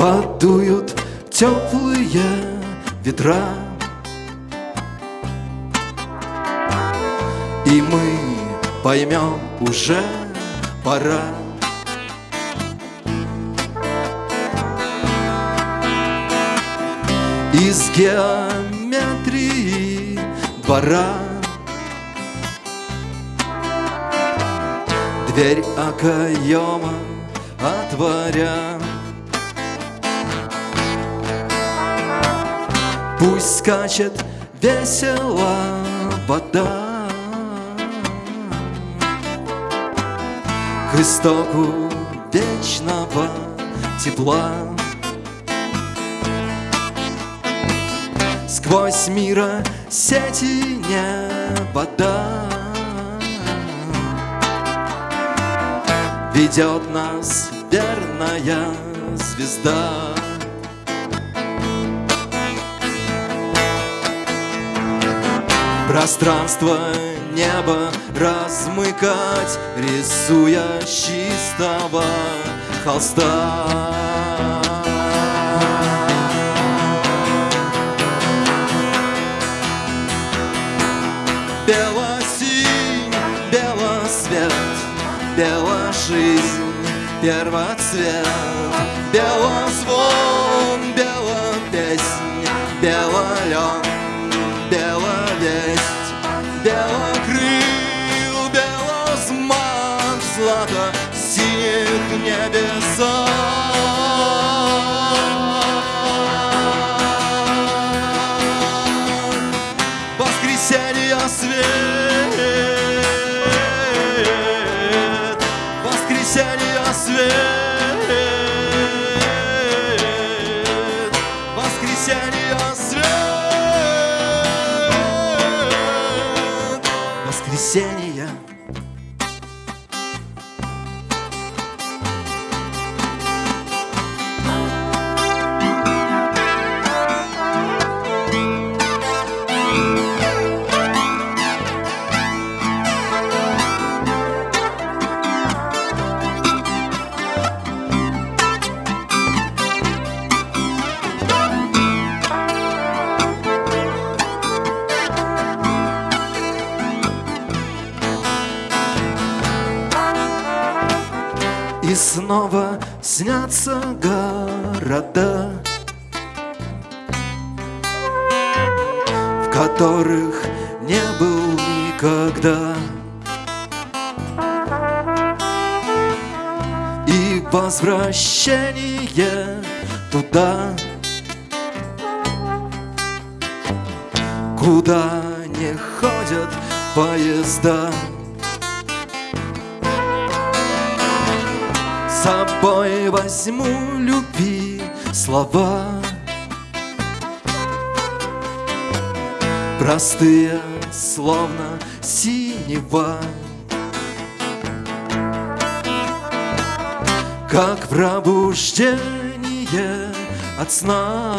Подуют теплые ветра. И мы поймем уже пора. Из геометрии двора. Дверь окоема отворя Пусть скачет весело вода. К истоку вечного тепла. Сквозь мира сети не Ведет нас верная звезда Пространство неба размыкать, Рисуя чистого холста. Белосинь, белосвет, беложизнь, первоцвет, белозвон, Воскресенье свет, воскресенье свет, воскресенье свет, воскресенье. Снова снятся города В которых не был никогда. И возвращение туда Куда не ходят поезда С собой возьму любви слова. Простые, словно синева Как пробуждение от сна.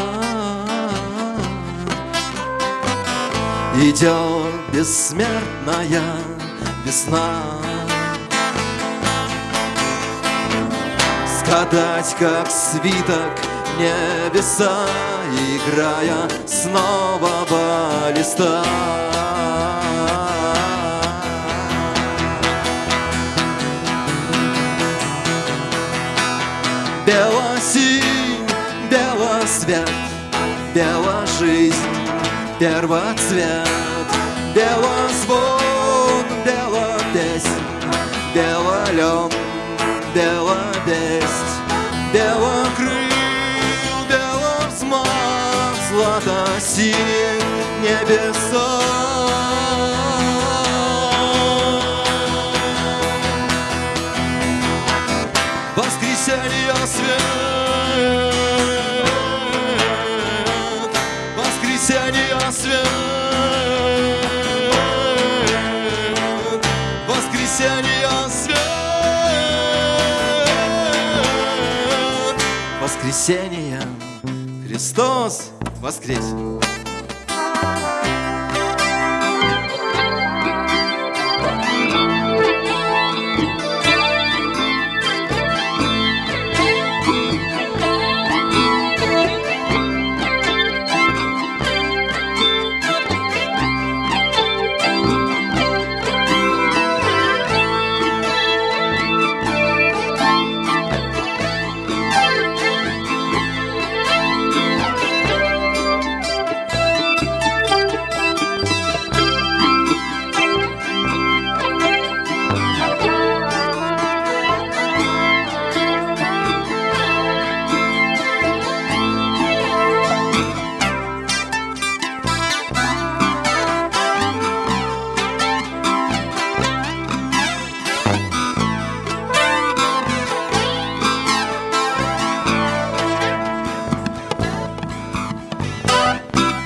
Идет бессмертная весна Скатать, как свиток небеса Играя с нового листа Белосинь, белосвет, беложизнь, первоцвет Белозвон, воскресенье Христос воскресе!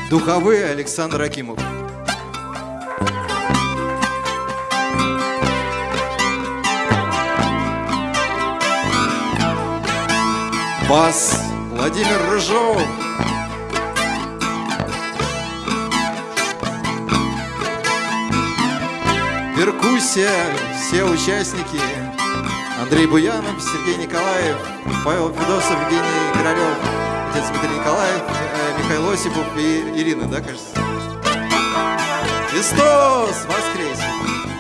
Духовые Александр Акимов. Бас Владимир Рыжов. Перкуссия, все участники. Андрей Буянов, Сергей Николаев, Павел Федосов, Евгений Королев, отец Дмитрий Николаев, э, Михаил Осипов и Ирина, да, кажется? Христос воскресе!